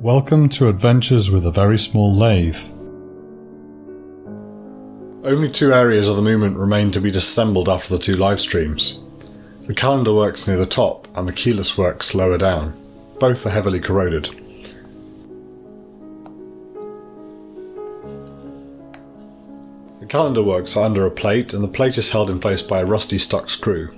Welcome to Adventures with a Very Small Lathe. Only two areas of the movement remain to be disassembled after the two live streams. The calendar works near the top and the keyless works lower down. Both are heavily corroded. The calendar works are under a plate and the plate is held in place by a rusty stuck screw.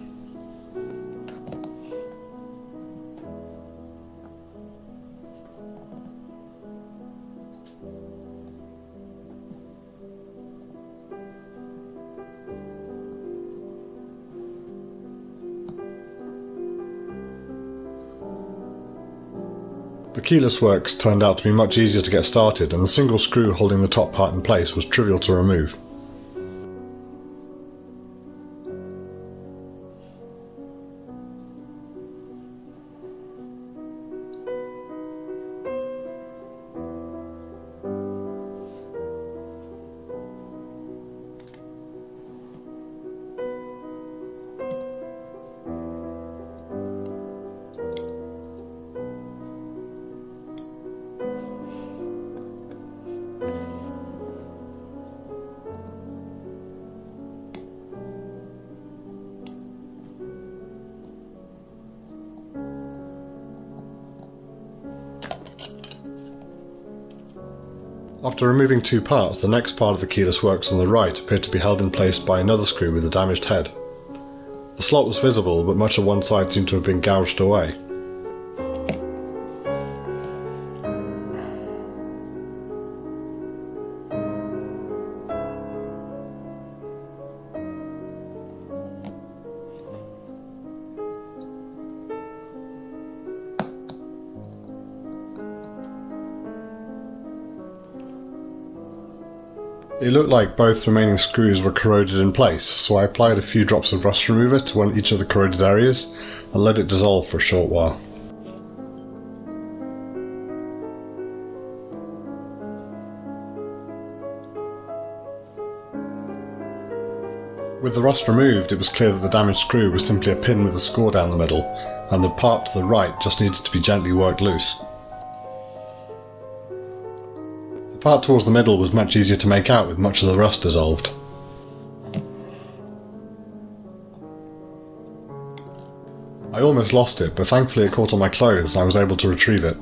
The keyless works turned out to be much easier to get started and the single screw holding the top part in place was trivial to remove. After removing two parts, the next part of the keyless works on the right appeared to be held in place by another screw with a damaged head. The slot was visible, but much of one side seemed to have been gouged away. It looked like both remaining screws were corroded in place, so I applied a few drops of rust remover to one each of the corroded areas and let it dissolve for a short while. With the rust removed, it was clear that the damaged screw was simply a pin with a score down the middle, and the part to the right just needed to be gently worked loose. Part towards the middle was much easier to make out with much of the rust dissolved. I almost lost it, but thankfully it caught on my clothes and I was able to retrieve it.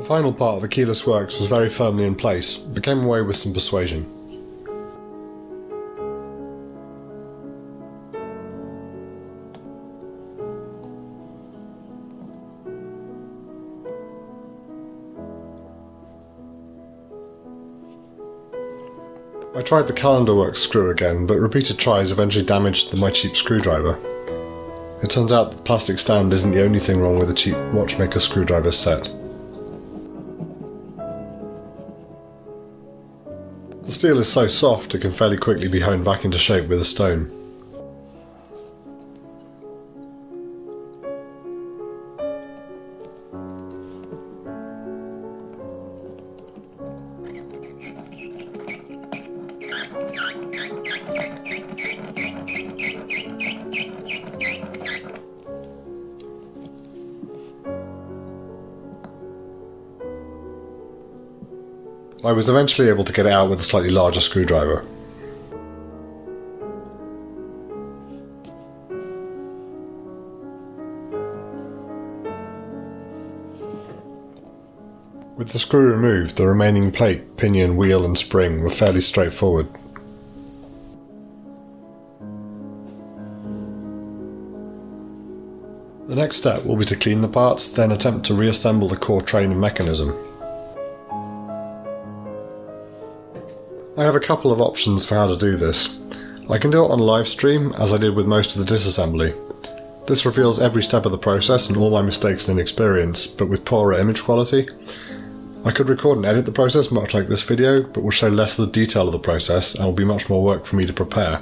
The final part of the keyless works was very firmly in place, but came away with some persuasion. I tried the calendar works screw again, but repeated tries eventually damaged my cheap screwdriver. It turns out the plastic stand isn't the only thing wrong with a cheap watchmaker screwdriver set. The steel is so soft it can fairly quickly be honed back into shape with a stone. I was eventually able to get it out with a slightly larger screwdriver. With the screw removed, the remaining plate, pinion, wheel and spring were fairly straightforward. The next step will be to clean the parts, then attempt to reassemble the core train and mechanism. I have a couple of options for how to do this. I can do it on live stream, as I did with most of the disassembly. This reveals every step of the process and all my mistakes and inexperience, but with poorer image quality. I could record and edit the process much like this video, but will show less of the detail of the process and will be much more work for me to prepare.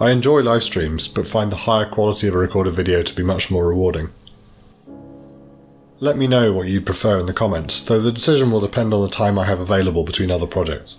I enjoy live streams, but find the higher quality of a recorded video to be much more rewarding. Let me know what you'd prefer in the comments, though the decision will depend on the time I have available between other projects.